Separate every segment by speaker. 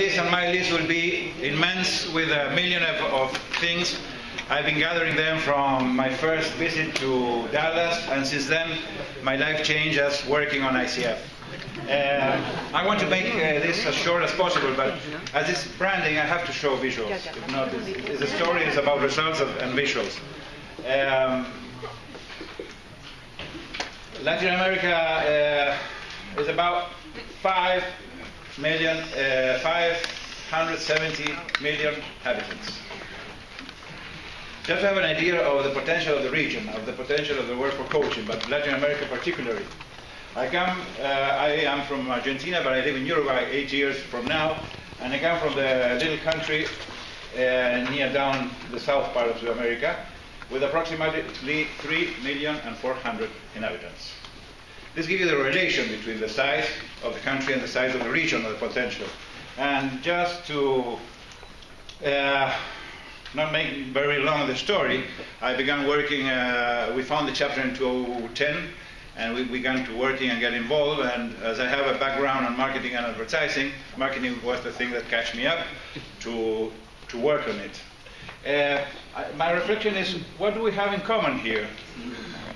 Speaker 1: list, and my list will be immense with a million of, of things. I've been gathering them from my first visit to Dallas, and since then, my life changed as working on ICF. Uh, I want to make uh, this as short as possible, but as it's branding, I have to show visuals. If not, the story is about results of, and visuals. Um, Latin America uh, is about 5 million, uh, 570 million inhabitants. Just to have an idea of the potential of the region, of the potential of the world for coaching, but Latin America particularly. I come, uh, I am from Argentina, but I live in Uruguay eight years from now, and I come from the little country uh, near down the south part of South America, with approximately 3 million and 400 inhabitants. This gives you the relation between the size of the country and the size of the region of the potential. And just to uh, not make very long the story, I began working, uh, we found the chapter in 2010, and we began to working and get involved. And as I have a background on marketing and advertising, marketing was the thing that catch me up to, to work on it. Uh, my reflection is, what do we have in common here,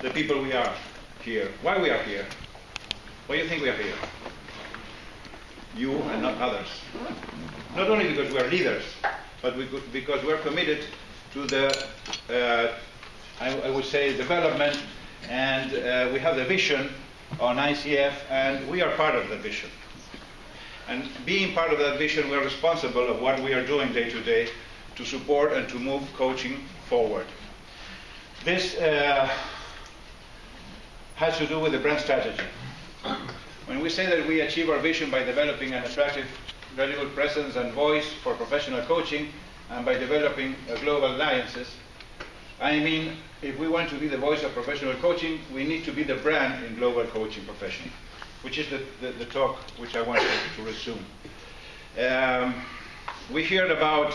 Speaker 1: the people we are here? Why we are here? Why do you think we are here? You and not others. Not only because we are leaders, but we because we're committed to the, uh, I, I, would say, development, and uh, we have the vision on ICF, and we are part of the vision. And being part of that vision, we are responsible of what we are doing day to day to support and to move coaching forward. This uh, has to do with the brand strategy. When we say that we achieve our vision by developing an attractive, valuable presence and voice for professional coaching and by developing global alliances, I mean, if we want to be the voice of professional coaching, we need to be the brand in global coaching profession, which is the, the, the talk which I want to, to resume. Um, we heard about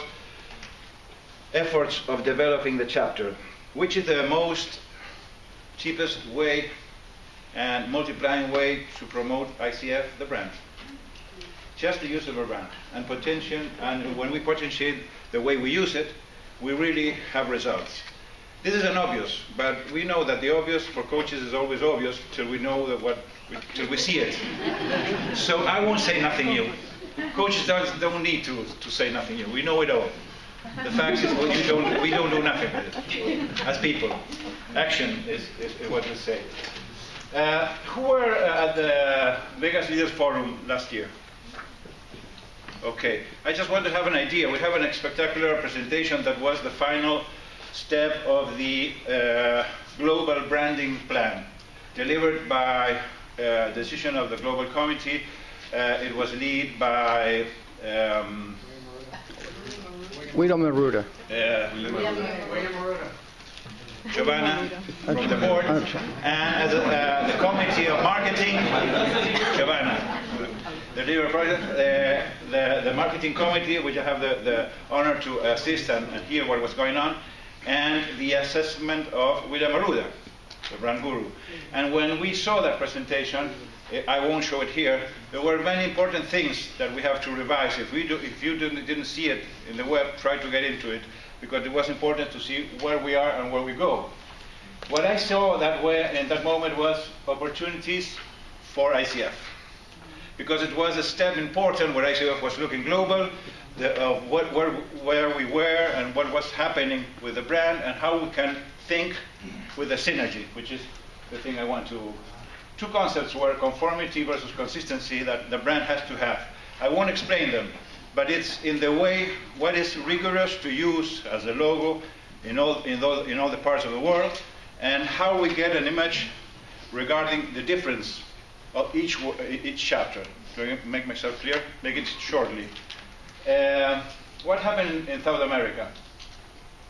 Speaker 1: efforts of developing the chapter, which is the most cheapest way and multiplying way to promote ICF, the brand. Just the use of a brand and potential, and when we potentiate the way we use it, we really have results. This is an obvious, but we know that the obvious for coaches is always obvious till we know that what, till we see it. So I won't say nothing new. Coaches don't, don't need to, to say nothing new. We know it all. The fact is, oh, well, don't, we don't do nothing with it as people. Action is, is, is what we say. Uh, who were uh, at the Vegas Leaders Forum last year? Okay, I just want to have an idea. We have a spectacular presentation that was the final step of the uh, global branding plan, delivered by uh, decision of the global committee. Uh, it was led by um,
Speaker 2: William Arruda.
Speaker 1: William Arruda. Giovanna from the board, and as uh, the committee of marketing, Giovanna. The leader project, uh, the, the marketing committee, which I have the, the honor to assist and, and, hear what was going on, and the assessment of William Arruda, the brand guru. And when we saw that presentation, I won't show it here. There were many important things that we have to revise. If, we do, if you didn't see it in the web, try to get into it because it was important to see where we are and where we go. What I saw that way in that moment was opportunities for ICF. Because it was a step important where ICF was looking global, the, uh, what, where, where we were and what was happening with the brand and how we can think with the synergy, which is the thing I want to. Two concepts were conformity versus consistency that the brand has to have. I won't explain them, but it's in the way what is rigorous to use as a logo in all, in, all, in all the parts of the world, and how we get an image regarding the difference of each, each chapter. To make myself clear, make it shortly. Uh, what happened in South America?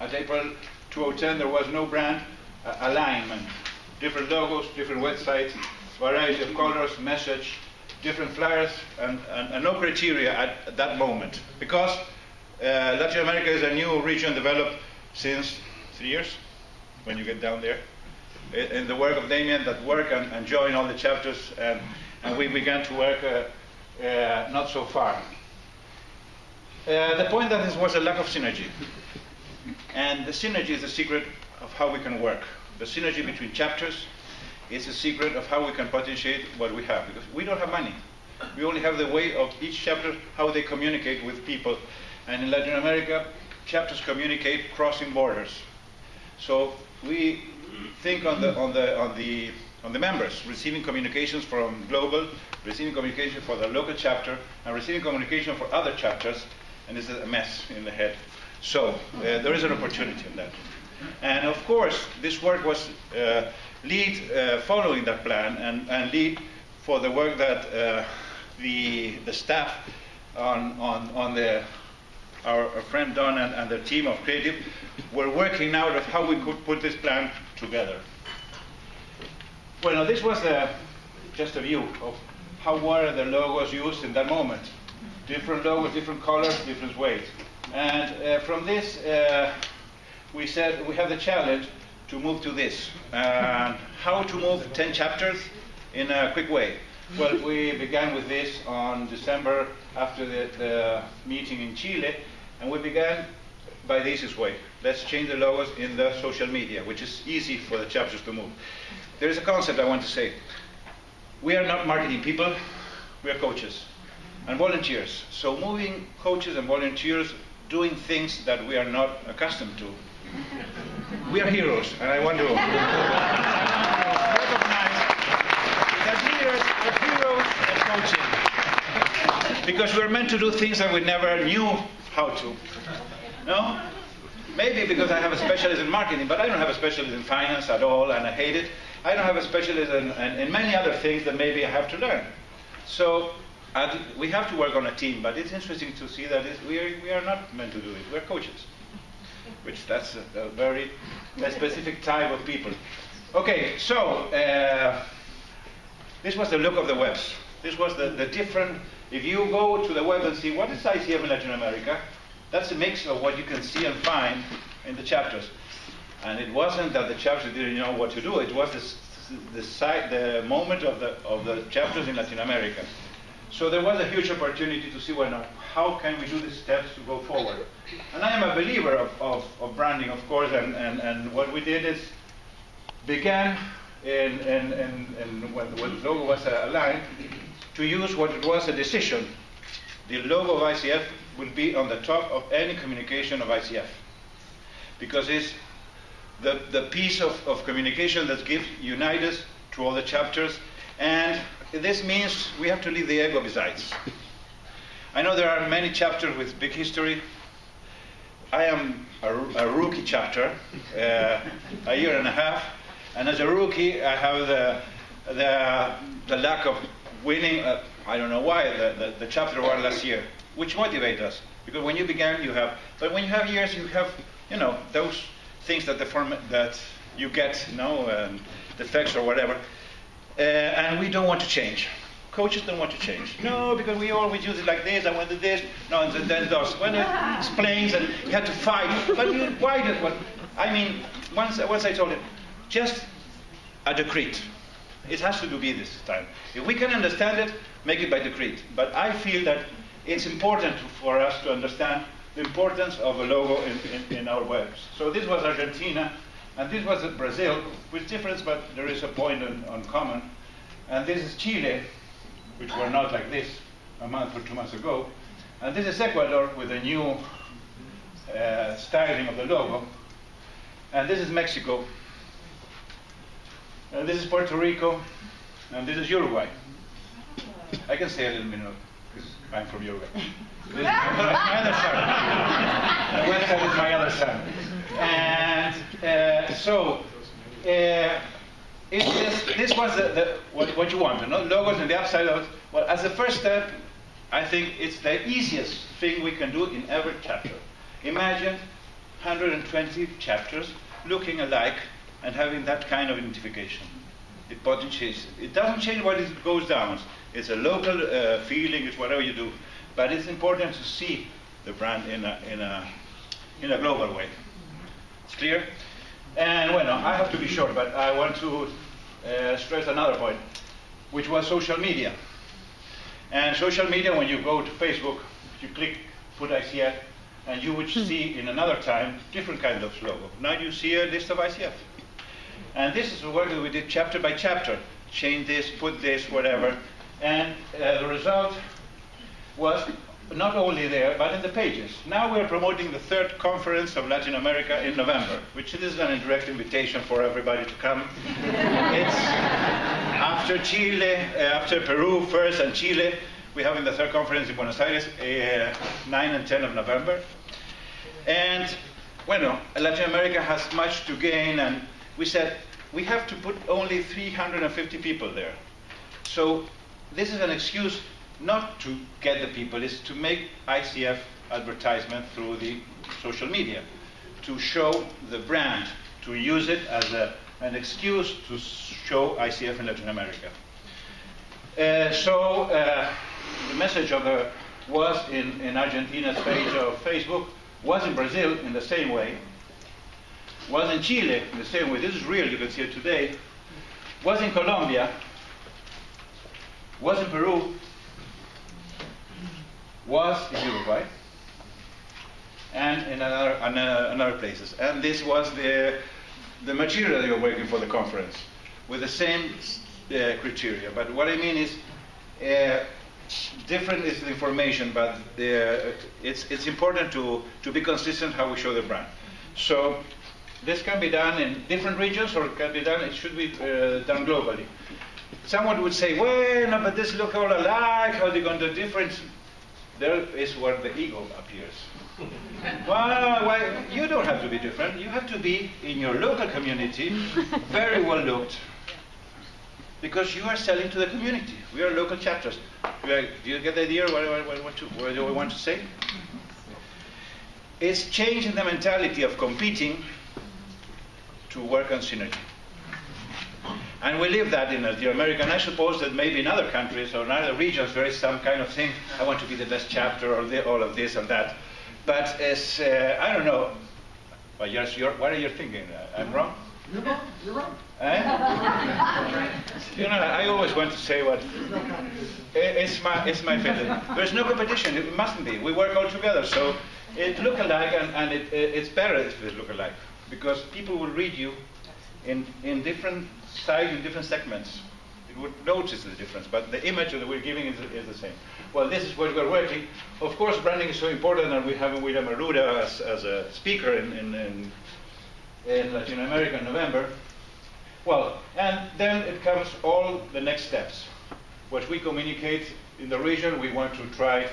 Speaker 1: At April 2010, there was no brand uh, alignment. Different logos, different websites, variety of colors, message, different flyers and, and, and no criteria at, at, that moment. Because uh, Latin America is a new region developed since three years, when you get down there. In the work of Damien, that work and, and join all the chapters, and, and we began to work uh, uh, not so far. Uh, the point that this was a lack of synergy. And the synergy is the secret of how we can work. The synergy between chapters is a secret of how we can potentiate what we have. Because we don't have money. We only have the way of each chapter, how they communicate with people. And in Latin America, chapters communicate crossing borders. So we think on the, on the, on the, on the members, receiving communications from global, receiving communication for the local chapter, and receiving communication for other chapters, and this is a mess in the head. So uh, there is an opportunity in that. And of course, this work was uh, lead uh, following that plan and, and lead for the work that uh, the, the staff on, on, on the, our, our friend Don and, and the team of Creative were working out of how we could put this plan together. Well, now this was a, just a view of how were the logos used in that moment. Different logos, different colors, different ways. And uh, from this, uh, we said we have the challenge to move to this. Uh, how to move 10 chapters in a quick way. Well, we began with this on December after the, the meeting in Chile, and we began by this way. Let's change the logos in the social media, which is easy for the chapters to move. There is a concept I want to say. We are not marketing people, we are coaches and volunteers. So moving coaches and volunteers doing things that we are not accustomed to. We are heroes, and I want to recognize that leaders are heroes of coaching. Because we're meant to do things that we never knew how to. No? Maybe because I have a specialist in marketing, but I don't have a specialist in finance at all, and I hate it. I don't have a specialist in, in, in many other things that maybe I have to learn. So we have to work on a team, but it's interesting to see that we, are, we are not meant to do it. We're coaches, which that's a, a very a specific type of people. Okay, so uh, this was the look of the webs. This was the, the different, if you go to the web and see what is ICF in Latin America, that's a mix of what you can see and find in the chapters. And it wasn't that the chapters didn't know what to do, it was the, the, the moment of the, of the chapters in Latin America. So there was a huge opportunity to see, well, now, how can we do the steps to go forward? And I am a believer of, of, of branding, of course, and, and, and what we did is began in, in, in when, when the logo was aligned to use what it was a decision. The logo of ICF will be on the top of any communication of ICF because it's the, the piece of, of communication that gives unite us to all the chapters. And this means we have to leave the ego besides. I know there are many chapters with big history. I am a, a rookie chapter, uh, a year and a half, and as a rookie, I have the, the, the lack of winning. Uh, I don't know why the, the, the chapter won last year, which motivates us because when you began, you have, but when you have years, you have, you know, those things that the form that you get, you know, um, defects or whatever, uh, and we don't want to change. Coaches don't want to change. No, because we always use it like this. I want to this. No, and then those when it explains and you have to fight. But you, why did what? I mean, once once I told him, just a decree. It has to be this time. If we can understand it, make it by decree. But I feel that it's important for us to understand the importance of a logo in, in, in, our webs. So this was Argentina, and this was Brazil, with difference, but there is a point on, on common. And this is Chile, which were not like this a month or two months ago. And this is Ecuador with a new uh, styling of the logo. And this is Mexico. And this is Puerto Rico. And this is Uruguay. I can say a little bit because I'm from Uruguay. This is my other son. The website is my other son. And uh, so, uh, this, this was the, the, what, what, you want, you know, logos and the upside of Well, as a first step, I think it's the easiest thing we can do in every chapter. Imagine 120 chapters looking alike and having that kind of identification. It potentiates. It doesn't change what it goes down. It's a local uh, feeling. It's whatever you do. But it's important to see the brand in a, in a, in a global way. It's clear? And well, I have to be short, but I want to uh, stress another point, which was social media. And social media, when you go to Facebook, you click put ICF, and you would see in another time different kind of logo. Now you see a list of ICF. And this is the work that we did chapter by chapter. Change this, put this, whatever. And uh, the result was not only there, but in the pages. Now we're promoting the third conference of Latin America in November, which is an indirect invitation for everybody to come. it's after Chile, uh, after Peru first and Chile, we're having the third conference in Buenos Aires, uh, 9 and 10 of November. And, bueno, Latin America has much to gain, and we said we have to put only 350 people there. So this is an excuse not to get the people, is to make ICF advertisement through the social media, to show the brand, to use it as a, an excuse to show ICF in Latin America. Uh, so uh, the message of the was in, in Argentina's page of Facebook, was in Brazil in the same way, was in Chile in the same way. This is real, you can see it today. Was in Colombia, was in Peru, was in Uruguay, and in another, another, another places. And this was the, the material were working for the conference with the same uh, criteria. But what I mean is, uh, different is the information, but the, it's, it's important to, to be consistent how we show the brand. So this can be done in different regions or it can be done, it should be uh, done globally. Someone would say, well, no, but this look all alike, how are they going to do different? There is where the ego appears. well, well, you don't have to be different. You have to be in your local community, very well looked, because you are selling to the community. We are local chapters. do you get the idea what, what, what, to, what do I want to say? It's changing the mentality of competing to work on synergy. And we live that in Latin America, and I suppose that maybe in other countries or in other regions there is some kind of thing, I want to be the best chapter or the, all of this and that. But as, uh, I don't know, but yes, you're, what are you thinking? Uh, I'm wrong?
Speaker 2: You're wrong. You're wrong.
Speaker 1: Eh? you know, I always want to say what. It's my, it's my feeling. There's no competition. It mustn't be. We work all together. So it look alike, and, and it, it's better if it look alike because people will read you in, in different size in different segments. You would notice the difference, but the image that we're giving is, is the same. Well, this is what we're working. Of course, branding is so important, and we have William Arruda as, as a speaker in, in, in, in Latin America in November. Well, and then it comes all the next steps. What we communicate in the region, we want to try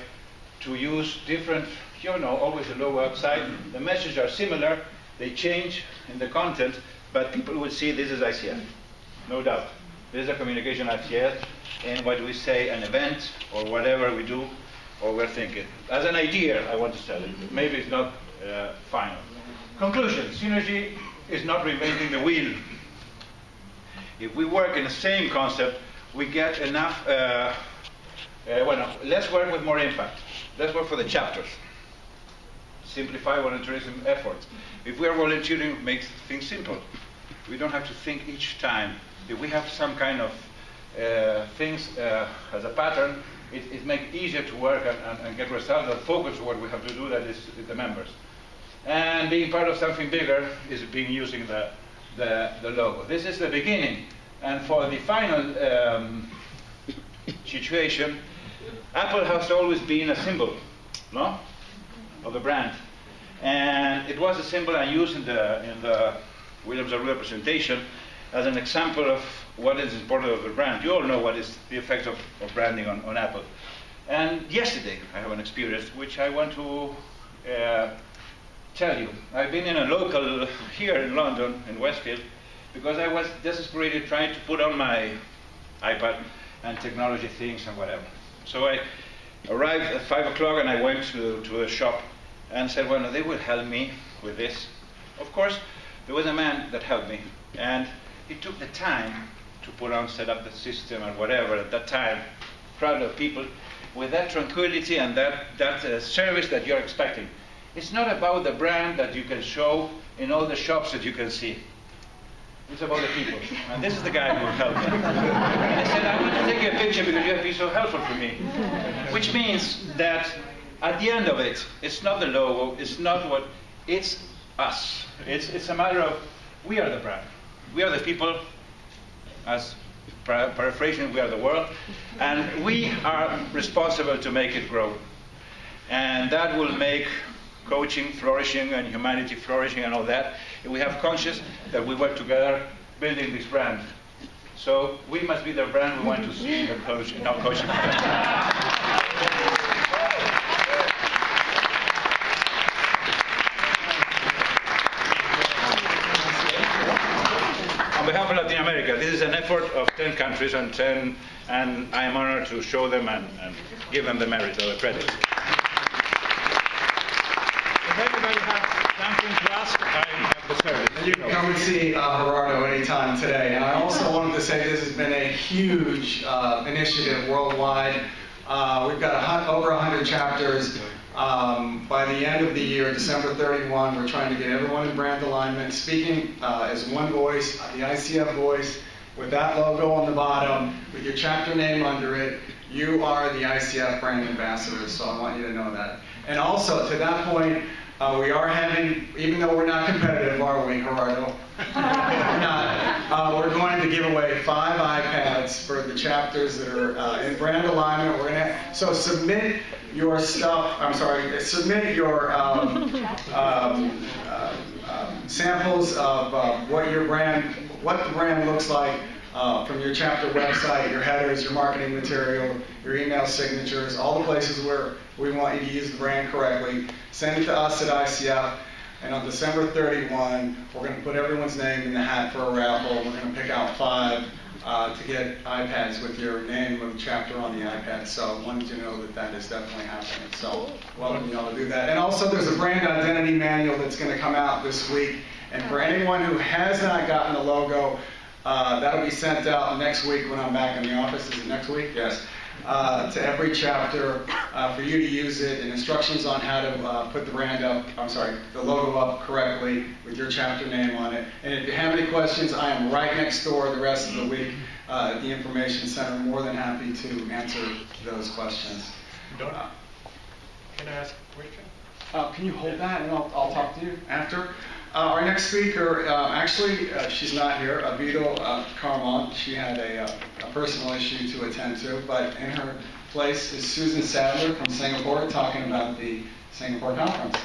Speaker 1: to use different, you know, always the logo outside. The messages are similar, they change in the content, but people will see this is ICF, no doubt. This is a communication ICF, and what we say, an event, or whatever we do, or we're thinking. As an idea, I want to tell you. Maybe it's not uh, final. Conclusion, synergy is not reinventing the wheel. If we work in the same concept, we get enough, uh, uh, well, let's work with more impact. Let's work for the chapters. Simplify volunteerism efforts. If we are volunteering, it makes things simple. We don't have to think each time. If we have some kind of uh, things uh, as a pattern, it, it makes it easier to work and, and, and, get results and focus what we have to do, that is the members. And being part of something bigger is being using the, the, the logo. This is the beginning. And for the final um, situation, Apple has always been a symbol, no? Of the brand. And it was a symbol I used in the, in the Williams Arruda presentation as an example of what is important of the brand. You all know what is the effect of, of branding on, on, Apple. And yesterday, I have an experience which I want to uh, tell you. I've been in a local here in London, in Westfield, because I was desperately trying to put on my iPad and technology things and whatever. So I arrived at 5 o'clock and I went to, to a shop and said, well, no, they will help me with this. Of course, there was a man that helped me, and he took the time to put on, set up the system and whatever at that time, crowd of people, with that tranquility and that, that uh, service that you're expecting. It's not about the brand that you can show in all the shops that you can see. It's about the people. And this is the guy who helped me. I said, I want to take a picture because you have been so helpful for me. Which means that at the end of it, it's not the logo, it's not what, it's us. It's, it's a matter of we are the brand. We are the people, as paraphrasing, we are the world, and we are responsible to make it grow. And that will make coaching flourishing and humanity flourishing and all that. We have conscious that we work together building this brand. So we must be the brand we want to see the coach, our coaching. of Latin America, this is an effort of 10 countries and 10, and I am honored to show them and, and give them the merit or the credit. If anybody has something to ask, I have the service.
Speaker 2: You can come and see uh, Gerardo anytime today. And I also wanted to say this has been a huge uh, initiative worldwide. Uh, we've got a, over 100 chapters. Um, by the end of the year, December 31, we're trying to get everyone in brand alignment, speaking uh, as one voice, the ICF voice, with that logo on the bottom, with your chapter name under it. You are the ICF brand ambassador, so I want you to know that. And also, to that point, uh, we are having, even though we're not competitive, are we, Gerardo? we're not. Uh, we're going to give away five iPads for the chapters that are uh, in brand alignment. We're gonna so submit your stuff. I'm sorry, submit your um, um, uh, um, samples of uh, what your brand, what the brand looks like. Uh, from your chapter website, your headers, your marketing material, your email signatures, all the places where we want you to use the brand correctly. Send it to us at ICF. And on December 31, we're going to put everyone's name in the hat for a raffle. We're going to pick out five uh, to get iPads with your name the chapter on the iPad. So I wanted to know that that is definitely happening. So welcome y'all to do that. And also there's a brand identity manual that's going to come out this week. And for anyone who has not gotten the logo, uh, that'll be sent out next week when I'm back in the office. Is it next week? Yes uh, to every chapter uh, for you to use it and instructions on how to uh, put the brand up, I'm sorry, the logo up correctly with your chapter name on it. And if you have any questions, I am right next door the rest of the week uh, at the Information Center. More than happy to answer those questions.
Speaker 3: Don't, can I ask a question?
Speaker 2: Uh, can you hold that and I'll, I'll talk to you after? Uh, our next speaker, uh, actually, uh, she's not here, Abito uh, Carmont. She had a, uh, a, personal issue to attend to, but in her place is Susan Sadler from Singapore talking about the Singapore conference.